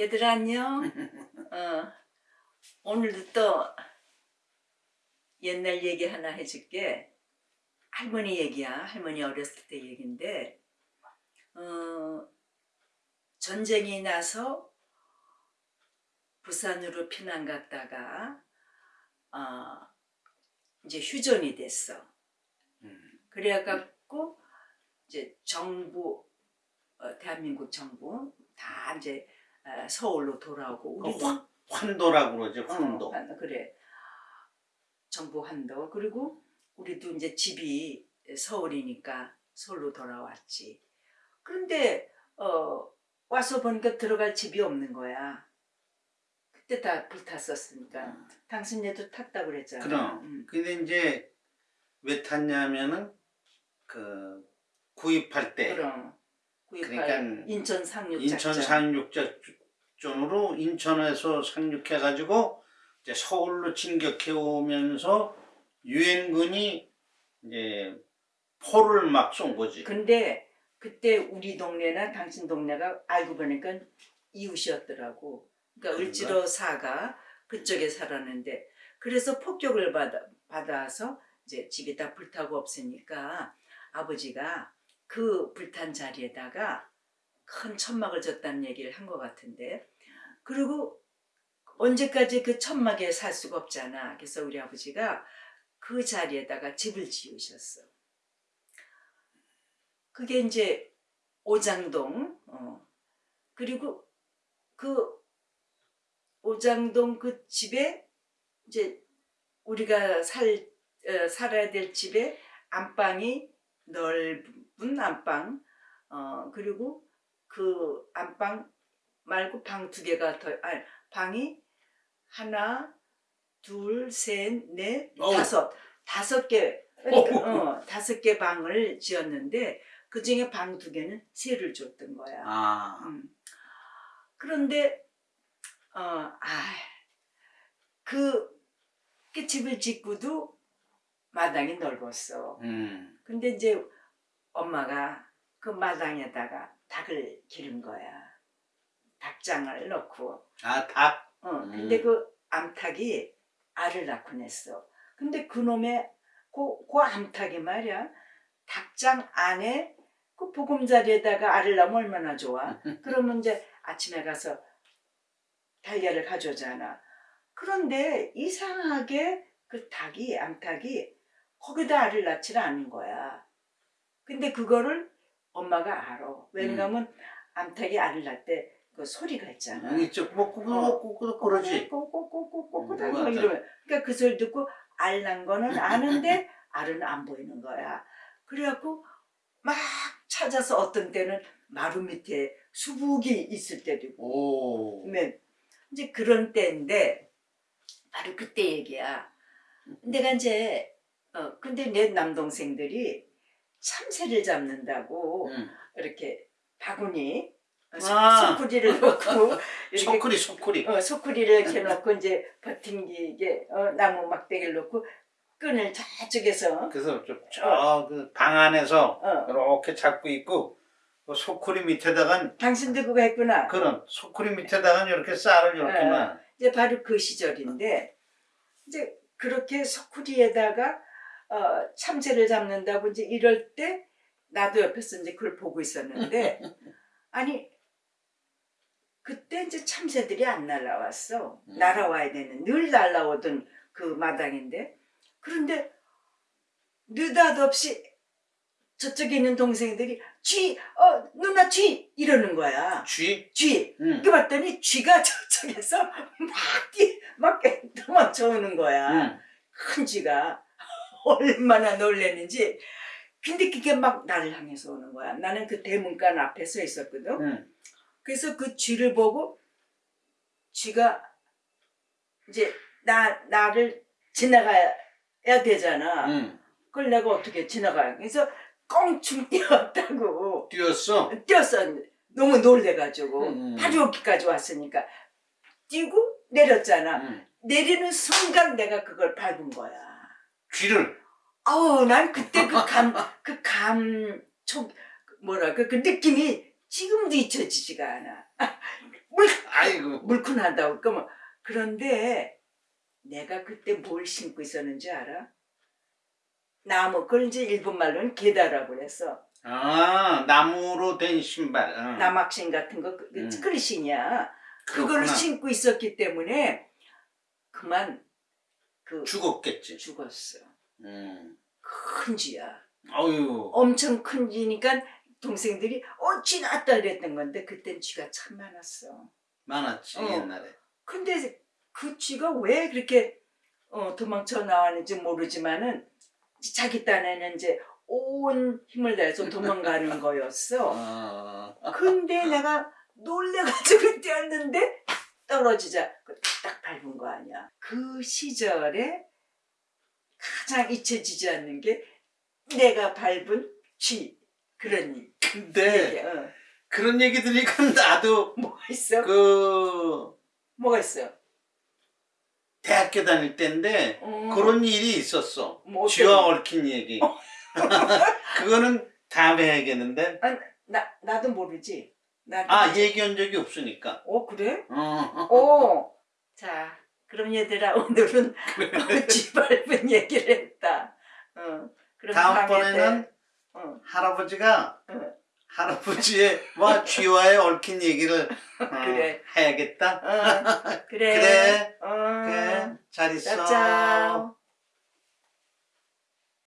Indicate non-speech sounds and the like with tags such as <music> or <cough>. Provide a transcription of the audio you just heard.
얘들아 안녕. <laughs> 어, 오늘도 또 옛날 얘기 하나 해줄게. 할머니 얘기야. 할머니 어렸을 때 얘긴데 어, 전쟁이 나서 부산으로 피난 갔다가 어, 이제 휴전이 됐어. 음. 그래갖고 이제 정부 어, 대한민국 정부 다 이제 어, 서울로 돌아오고 그 우리도 환- 환도라고 그러지 환도. 어, 환- 그래 정부 환도 그리고 우리도 이제 집이 서울이니까 서울로 돌아왔지. 그런데 어, 와서 보니까 들어갈 집이 없는 거야. 그때 다 불탔었으니까 당신네도 탔다 그랬잖아. 그럼. 음. 근데 이제 왜 탔냐면은 그 구입할 때 그럼 구입할 그러니까 인천 상륙 인천. 상륙작 전으로 인천에서 상륙해 가지고 이제 서울로 진격해 오면서 유엔군이 이제 포를 막 쏜 거지. 근데 그때 우리 동네나 당신 동네가 알고 보니까 이웃이었더라고. 그러니까 그런가? 을지로 사가 그쪽에 살았는데 그래서 폭격을 받아, 받아서 이제 집이 다 불타고 없으니까 아버지가 그 불탄 자리에다가 큰 천막을 졌다는 얘기를 한 것 같은데 그리고 언제까지 그 천막에 살 수가 없잖아. 그래서 우리 아버지가 그 자리에다가 집을 지으셨어. 그게 이제 오장동 어. 그리고 그 오장동 그 집에 이제 우리가 살 어, 살아야 될 집에 안방이 넓은 안방 어 그리고 그 안방 말고 방 두 개가 더 아니 방이 하나 둘셋넷 어우. 다섯 다섯 개 그러니까 어, 다섯 개 방을 지었는데 그 중에 방 두 개는 세를 줬던 거야. 아, 음. 그런데 어, 아, 그, 그 집을 짓고도 마당이 넓었어. 음, 근데 이제 엄마가 그 마당에다가 닭을 기른 거야. 닭장을 넣고. 아 닭. 어, 음. 근데 그 암탉이 알을 낳고 냈어. 근데 그놈의 그, 그 암탉이 말이야. 닭장 안에 그 보금자리에다가 알을 낳으면 얼마나 좋아. <laughs> 그러면 이제 아침에 가서 달걀을 가져오잖아. 그런데 이상하게 그 닭이, 암탉이 거기다 알을 낳지를 않은 거야. 근데 그거를 엄마가 알아. 왜냐면 암탉이 알을 낳을 때 그 소리가 있잖아. 이쪽 뭐 꾸꾸꾸꾸 그러지. 꼬꼬꼬꼬꼬꼬 음. 이러면 그러니까 그 소리 듣고 알 난 거는 아는데 <laughs> 알은 안 보이는 거야. 그래갖고 막 찾아서 어떤 때는 마루 밑에 수북이 있을 때도 있고 오. 그러면 이제 그런 때인데 바로 그때 얘기야. 내가 이제 어 근데 내 남동생들이 참새를 잡는다고 음. 이렇게 바구니 아. 소쿠리를 넣고 <laughs> 소쿠리 소쿠리. 어, 소쿠리를 이렇게 놓고 이제 버팅기게 어, 나무 막대기를 놓고 끈을 저쪽에서 그래서 저그방 안에서 어, 이렇게 잡고 있고 그 소쿠리 밑에다가 당신도 그거 했구나. 그런 소쿠리 밑에다가 이렇게 쌀을 이렇게만. 이제 바로 그 시절인데 이제 그렇게 소쿠리에다가 어, 참새를 잡는다고 이제 이럴 때 나도 옆에서 이제 그걸 보고 있었는데 <laughs> 아니 그때 이제 참새들이 안 날라왔어 음. 날아와야 되는 늘 날라오던 그 마당인데 그런데 느닷없이 저쪽에 있는 동생들이 쥐, 어 누나 쥐 이러는 거야 쥐. 쥐 응. 그 봤더니 쥐가 <laughs> 저쪽에서 막 뛰, 막 도망쳐 오는 거야. 응. 큰 쥐가 얼마나 놀랐는지. 근데 그게 막 나를 향해서 오는 거야. 나는 그 대문간 앞에 서 있었거든. 응. 그래서 그 쥐를 보고 쥐가 이제 나, 나를 지나가야 되잖아. 응. 그걸 내가 어떻게 지나가야. 그래서 껑충 뛰었다고. 뛰었어. 뛰었어. 너무 놀래가지고 음. 바로 여기까지 왔으니까 뛰고 내렸잖아. 응. 내리는 순간 내가 그걸 밟은 거야. 쥐를. 아우 난 그때 그 감 그 감촉 뭐랄까 그 느낌이 지금도 잊혀지지가 않아. <laughs> 물 아이 물큰하다고. 물큰하다고. 그러면 그런데 내가 그때 뭘 신고 있었는지 알아? 나무 그걸 이제 일본 말로는 게다라고 그랬어. 아 나무로 된 신발. 응. 남학신 같은 거, 그, 그 음. 스크리신이야. 그거를 그렇구나. 신고 있었기 때문에 그만 그 죽었겠지. 죽었어. 음. 큰 쥐야. 어유. 엄청 큰 쥐니까 동생들이 어, 쥐 났다 이랬던 건데 그땐 쥐가 참 많았어. 많았지 어. 옛날에. 근데 그 쥐가 왜 그렇게 어, 도망쳐 나왔는지 모르지만은 자기 딴에는 이제 온 힘을 다해서 도망가는 <laughs> 거였어. 어. 근데 내가 놀래가지고 뛰었는데 떨어지자 그딱 밟은 거 아니야. 그 시절에 가장 잊혀지지 않는 게 내가 밟은 쥐 그런 일. 근데 얘기야. 어. 그런 얘기 들으니까 <laughs> 나도 뭐가 있어? 그 뭐가 있어? 대학교 다닐 때인데 어. 그런 일이 있었어. 뭐 쥐와 얽힌 얘기. <laughs> 그거는 다음에 해야겠는데. 나 나도 모르지. 나도 아 모르지. 얘기한 적이 없으니까. 어 그래? 어. 어. <laughs> 자, 그럼 얘들아 오늘은 쥐 밟은 <laughs> 얘기를 했다. 어. 그럼 다음번에는 때, 어. 할아버지가 응. 할아버지의 와 쥐와의 얽힌 얘기를 <laughs> 어, 그래. 해야겠다. 어. 그래. <laughs> 그래. 어. 그래. 잘 있어. 짜짜오.